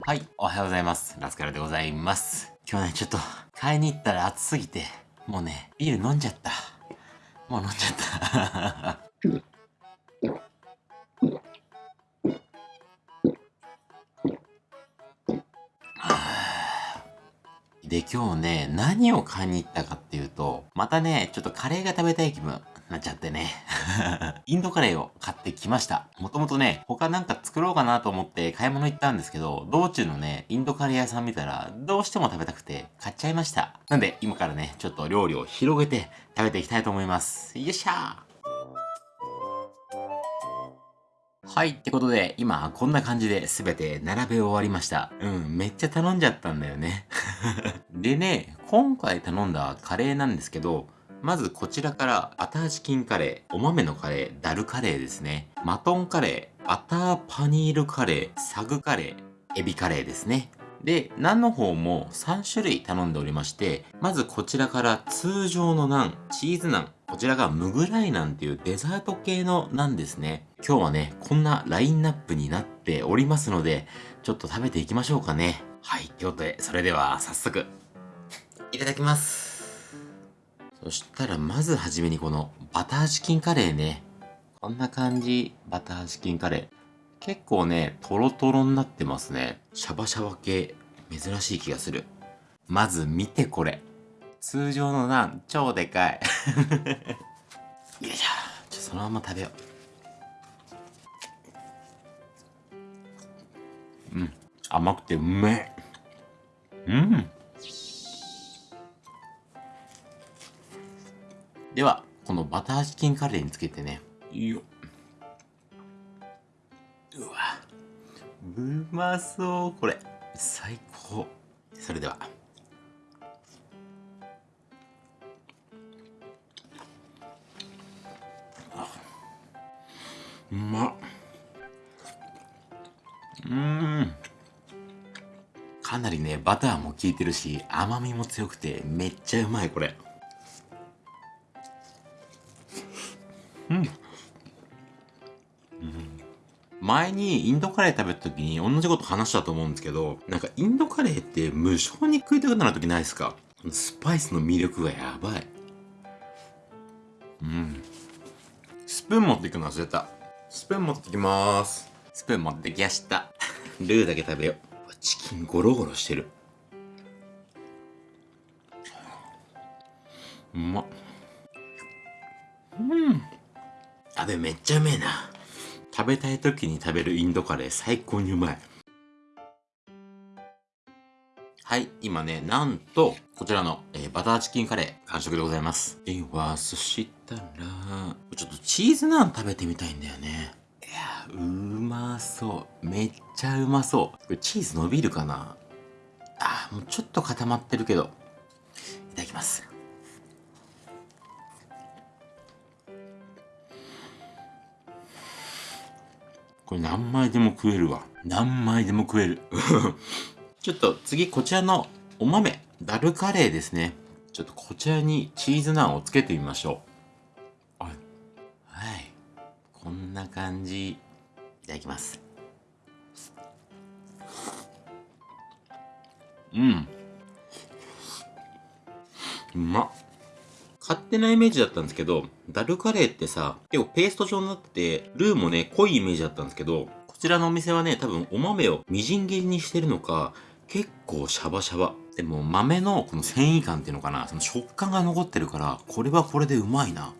はい、おはようございます。ラスカルでございます。今日ね、ちょっと、買いに行ったら暑すぎて、もうね、ビール飲んじゃった。もう飲んじゃった。で、今日ね、何を買いに行ったかっていうと、またね、ちょっとカレーが食べたい気分。なっちゃってね。インドカレーを買ってきました。もともとね、他なんか作ろうかなと思って買い物行ったんですけど、道中のね、インドカレー屋さん見たら、どうしても食べたくて買っちゃいました。なんで、今からね、ちょっと料理を広げて食べていきたいと思います。よっしゃーはい。ってことで、今、こんな感じで全て並べ終わりました。うん、めっちゃ頼んじゃったんだよね。でね、今回頼んだカレーなんですけど、まずこちらからバターチキンカレー、お豆のカレー、ダルカレーですね。マトンカレー、バターパニールカレー、サグカレー、エビカレーですね。で、ナンの方も3種類頼んでおりまして、まずこちらから通常のナン、チーズナン、こちらがムグライナンっていうデザート系のナンですね。今日はね、こんなラインナップになっておりますので、ちょっと食べていきましょうかね。はい、ということで、それでは早速、いただきます。そしたらまずはじめにこのバターチキンカレーね。こんな感じ、バターチキンカレー。結構ね、トロトロになってますね。シャバシャバ系、珍しい気がする。まず見てこれ。通常のナン、超でかい。よいしょ。ちょ、そのまま食べよう。うん。甘くてうめえ。うん。では、このバターチキンカレーにつけてね。ようわ。うまそう、これ。最バターも効いてるし、甘みも強くて、めっちゃうまい、これ。うん。前にインドカレー食べた時に同じこと話したと思うんですけど、なんかインドカレーって無性に食いたくなる時ないですか？スパイスの魅力がやばい。うん。スプーン持っていくの忘れた。スプーン持ってきまーす。スプーン持ってきやした。ルーだけ食べよう。チキンゴロゴロしてる。うまっ。うん。あ、でめっちゃうめえな。食べたい時に食べるインドカレー最高にうまい。はい、今ね、なんと、こちらの、えー、バターチキンカレー完食でございます。では、そしたら、ちょっとチーズナン食べてみたいんだよね。うまそう。めっちゃうまそう。これチーズ伸びるかな？あ、もうちょっと固まってるけど。いただきます。これ何枚でも食えるわ。何枚でも食える。ちょっと次こちらのお豆、ダルカレーですね。ちょっとこちらにチーズナンをつけてみましょう。きます。うん。うまっ。勝手なイメージだったんですけど、ダルカレーってさ、結構ペースト状になってて、ルーもね、濃いイメージだったんですけど、こちらのお店はね、多分お豆をみじん切りにしてるのか、結構シャバシャバ。でも豆のこの繊維感っていうのかな、その食感が残ってるから、これはこれでうまいな。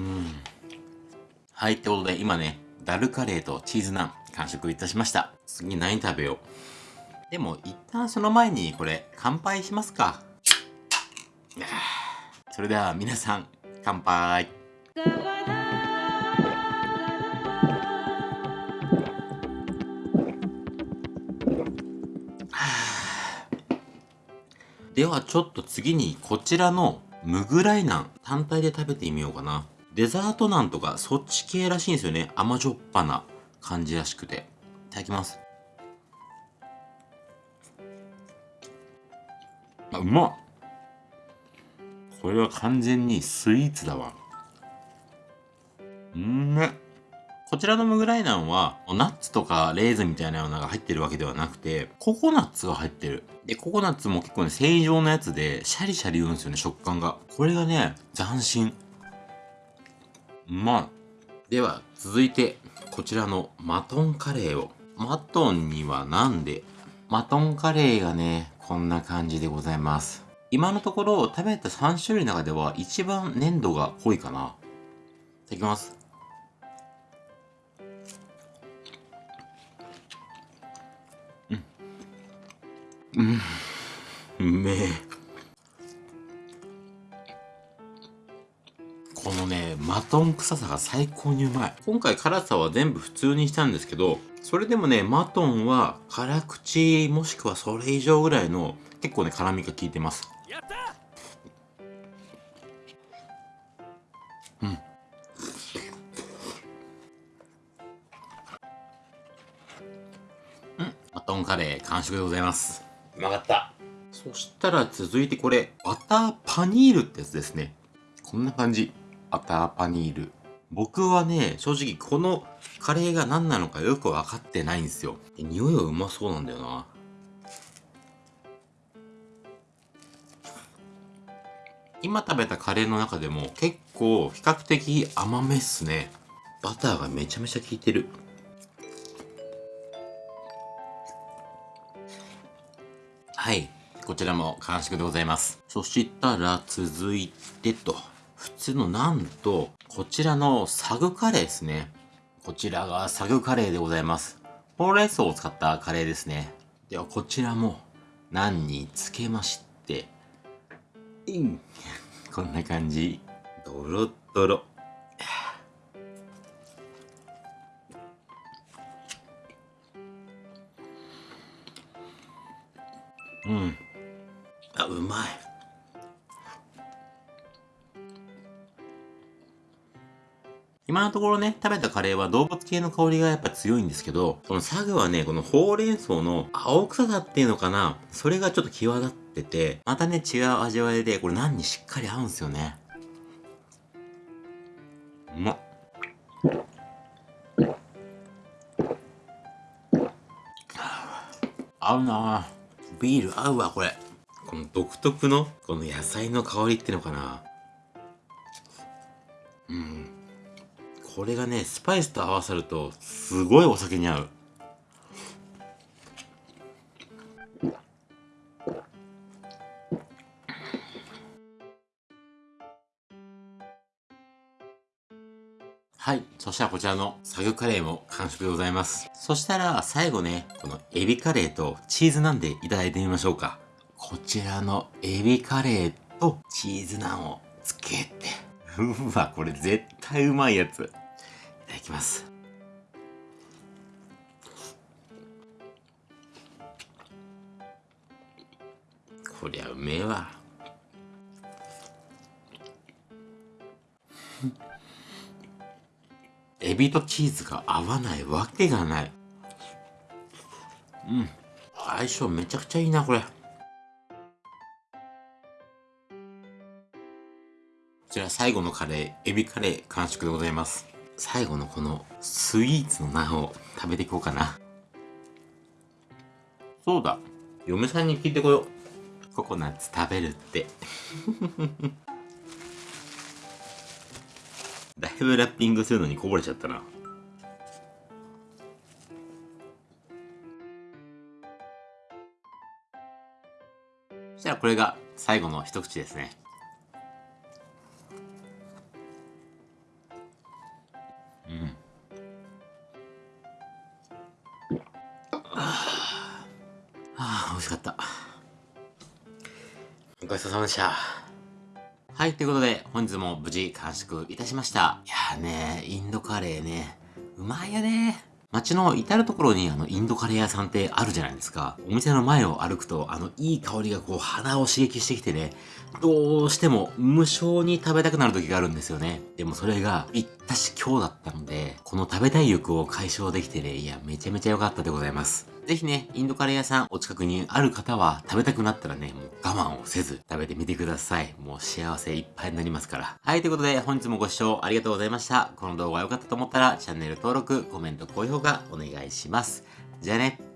うん。はい、ってことで今ね、ダルカレーとチーズナン完食いたしました。次何食べよう。でも一旦その前にこれ乾杯しますか。それでは皆さん乾杯。ではちょっと次にこちらのムグライナン単体で食べてみようかな。デザートナンとかそっち系らしいんですよね。甘じょっぱな感じらしくて。いただきます。あうまっこれは完全にスイーツだわうんね。こちらのムグライナンは、ナッツとかレーズンみたいなようなのが入ってるわけではなくて、ココナッツが入ってる。で、ココナッツも結構ね、正常なやつで、シャリシャリ言うんですよね、食感が。これがね、斬新。まい。では、続いて、こちらのマトンカレーを。マトンにはなんで？マトンカレーがね、こんな感じでございます。今のところ食べた3種類の中では一番粘度が濃いかな。いただきます。うん。うん。うめえ。このね、マトン臭さが最高にうまい。今回辛さは全部普通にしたんですけど、それでもね、マトンは辛口もしくはそれ以上ぐらいの結構ね、辛みが効いてます。うん。うん。マトンカレー完食でございます。うまかった。そしたら続いてこれ、バターパニールってやつですね。こんな感じ。バターパニール。僕はね、正直このカレーが何なのかよくわかってないんですよ。匂いはうまそうなんだよな。今食べたカレーの中でも結構比較的甘めっすね。バターがめちゃめちゃ効いてる。はい。こちらも完食でございます。そしたら続いてと。普通のなんと、こちらのサグカレーですね。こちらがサグカレーでございます。ほうれん草を使ったカレーですね。ではこちらもナンにつけまして、イン こんな感じ。ドロドロ。うん。あ、うまい。今のところね、食べたカレーは動物系の香りがやっぱ強いんですけど、このサグはね、このほうれん草の青臭さっていうのかな、それがちょっと際立ってて、またね、違う味わいで、これ何にしっかり合うんですよね。うまっ。合うなビール合うわ、これ。この独特の、この野菜の香りっていうのかな。うん。これがね、スパイスと合わさると、すごいお酒に合う。はい。そしたらこちらのサグカレーも完食でございます。そしたら最後ね、このエビカレーとチーズナンでいただいてみましょうか。こちらのエビカレーとチーズナンをつけて。うわ、これ絶対うまいやつ。ただきます。こりゃうめえわ。エビとチーズが合わないわけがない。うん。相性めちゃくちゃいいなこれ。こちら最後のカレーエビカレー完食でございます。最後のこのスイーツのナンを食べていこうかな。そうだ。嫁さんに聞いてこよう。ココナッツ食べるって。だいぶラッピングするのにこぼれちゃったな。そしたらこれが最後の一口ですね。ちそうさまでした。はい、ということで、本日も無事完食いたしました。いやーね、インドカレーね、うまいよね。街の至るところにあのインドカレー屋さんってあるじゃないですか。お店の前を歩くと、あのいい香りがこう鼻を刺激してきてね、どうしても無性に食べたくなる時があるんですよね。でもそれが行ったし今日だったので、この食べたい欲を解消できてね、いや、めちゃめちゃ良かったでございます。ぜひね、インドカレー屋さんお近くにある方は食べたくなったらね、もう我慢をせず食べてみてください。もう幸せいっぱいになりますから。はい、ということで本日もご視聴ありがとうございました。この動画が良かったと思ったらチャンネル登録、コメント、高評価、がお願いします。じゃあね。